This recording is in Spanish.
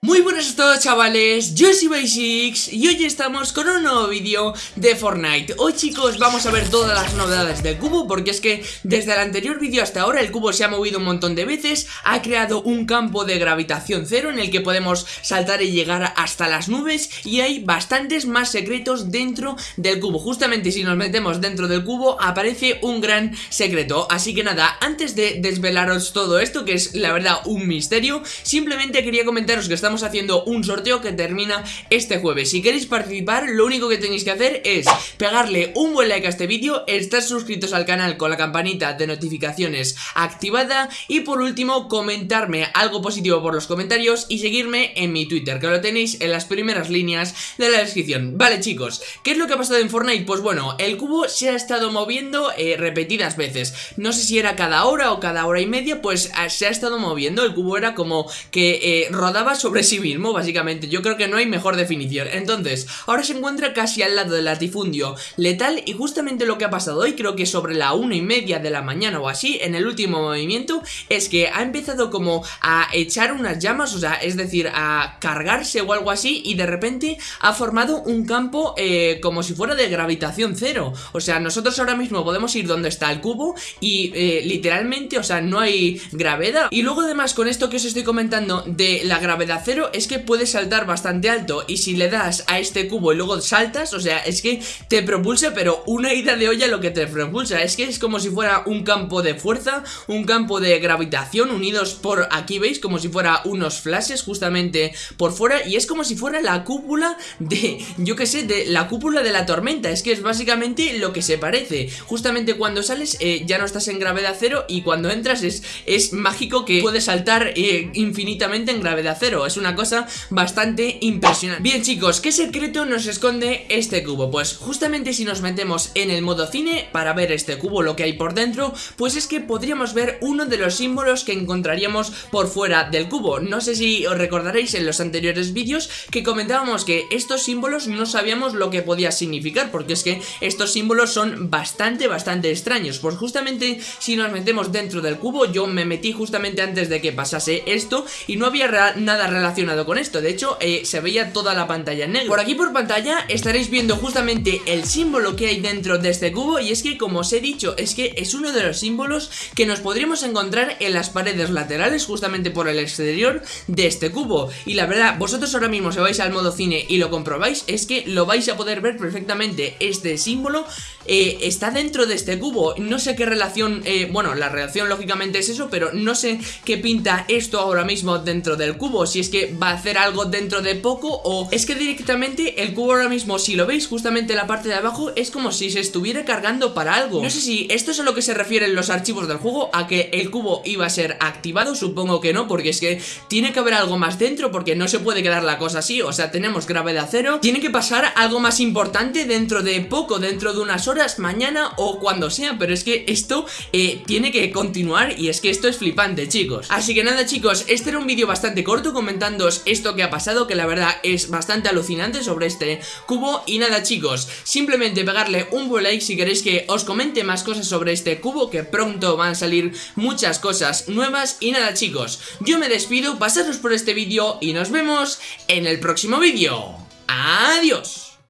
Muy buenas a todos chavales, yo soy Basics y hoy estamos con un nuevo vídeo de Fortnite. Hoy chicos vamos a ver todas las novedades del cubo porque es que desde el anterior vídeo hasta ahora el cubo se ha movido un montón de veces Ha creado un campo de gravitación cero en el que podemos saltar y llegar hasta las nubes Y hay bastantes más secretos dentro del cubo. Justamente si nos metemos dentro del cubo aparece un gran secreto. Así que nada, antes de desvelaros todo esto que es la verdad un misterio Simplemente quería comentaros que está estamos haciendo un sorteo que termina este jueves. Si queréis participar, lo único que tenéis que hacer es pegarle un buen like a este vídeo Estar suscritos al canal con la campanita de notificaciones activada Y por último, comentarme algo positivo por los comentarios Y seguirme en mi Twitter, que lo tenéis en las primeras líneas de la descripción. Vale chicos, ¿qué es lo que ha pasado en Fortnite? Pues bueno, el cubo se ha estado moviendo eh, repetidas veces. No sé si era cada hora o cada hora y media, pues ah, se ha estado moviendo. El cubo era como que eh, rodaba sobre sí mismo, básicamente. Yo creo que no hay mejor definición. Entonces, ahora se encuentra casi al lado del latifundio letal Y justamente lo que ha pasado hoy, creo que sobre la una y media de la mañana o así En el último movimiento, es que ha empezado como a echar unas llamas O sea, es decir, a cargarse o algo así Y de repente ha formado un campo eh, como si fuera de gravitación cero. O sea, nosotros ahora mismo podemos ir donde está el cubo Y eh, literalmente, o sea, no hay gravedad. Y luego además con esto que os estoy comentando de la gravedad es que puedes saltar bastante alto y si le das a este cubo y luego saltas, o sea, es que te propulsa pero una ida de olla lo que te propulsa, es que es como si fuera un campo de fuerza, un campo de gravitación unidos por aquí, ¿veis? Como si fuera unos flashes justamente por fuera y es como si fuera la cúpula de, yo que sé, de la cúpula de la tormenta, es que es básicamente lo que se parece, justamente cuando sales eh, ya no estás en gravedad cero y cuando entras es, es mágico que puedes saltar eh, infinitamente en gravedad cero, es una cosa bastante impresionante. Bien chicos, ¿qué secreto nos esconde este cubo? Pues justamente si nos metemos en el modo cine para ver este cubo, lo que hay por dentro Pues es que podríamos ver uno de los símbolos que encontraríamos por fuera del cubo. No sé si os recordaréis en los anteriores vídeos que comentábamos que estos símbolos no sabíamos lo que podía significar Porque es que estos símbolos son bastante, bastante extraños. Pues justamente si nos metemos dentro del cubo, yo me metí justamente antes de que pasase esto Y no había nada relacionado relacionado con esto. De hecho, eh, se veía toda la pantalla en negro. Por aquí por pantalla estaréis viendo justamente el símbolo que hay dentro de este cubo Y es que, como os he dicho, es que es uno de los símbolos que nos podríamos encontrar en las paredes laterales Justamente por el exterior de este cubo. Y la verdad, vosotros ahora mismo si vais al modo cine y lo comprobáis Es que lo vais a poder ver perfectamente. Este símbolo eh, está dentro de este cubo. No sé qué relación, eh, bueno, la relación lógicamente es eso Pero no sé qué pinta esto ahora mismo dentro del cubo. Si es que va a hacer algo dentro de poco o es que directamente el cubo ahora mismo, si lo veis justamente en la parte de abajo, es como si se estuviera cargando para algo. No sé si esto es a lo que se refieren los archivos del juego, a que el cubo iba a ser activado, supongo que no, porque es que tiene que haber algo más dentro, porque no se puede quedar la cosa así, o sea, tenemos gravedad cero, tiene que pasar algo más importante dentro de poco, dentro de unas horas, mañana o cuando sea, pero es que esto eh, tiene que continuar y es que esto es flipante, chicos. Así que nada, chicos, este era un vídeo bastante corto comentando esto que ha pasado que la verdad es bastante alucinante sobre este cubo y nada chicos, simplemente pegarle un buen like si queréis que os comente más cosas sobre este cubo que pronto van a salir muchas cosas nuevas y nada chicos, yo me despido, pasaros por este vídeo y nos vemos en el próximo vídeo. ¡Adiós!